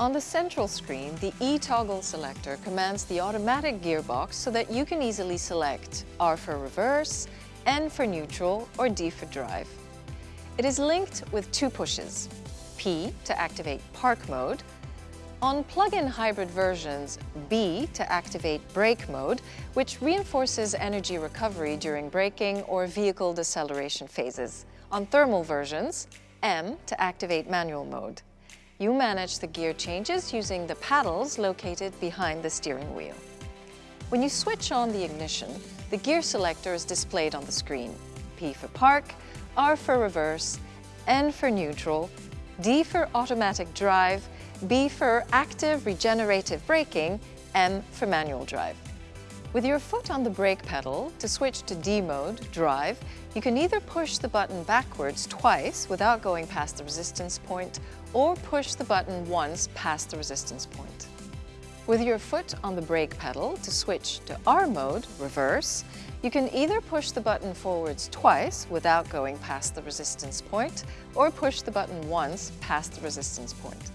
On the central screen, the e-toggle selector commands the automatic gearbox so that you can easily select R for reverse, N for neutral, or D for drive. It is linked with two pushes, P to activate park mode, on plug-in hybrid versions, B to activate brake mode, which reinforces energy recovery during braking or vehicle deceleration phases. On thermal versions, M to activate manual mode. You manage the gear changes using the paddles located behind the steering wheel. When you switch on the ignition, the gear selector is displayed on the screen. P for park, R for reverse, N for neutral, D for automatic drive, B for active regenerative braking, M for manual drive. With your foot on the brake pedal, to switch to D mode, drive, you can either push the button backwards twice without going past the resistance point, or push the button once past the resistance point. With your foot on the brake pedal, to switch to R mode, reverse, you can either push the button forwards twice without going past the resistance point, or push the button once past the resistance point.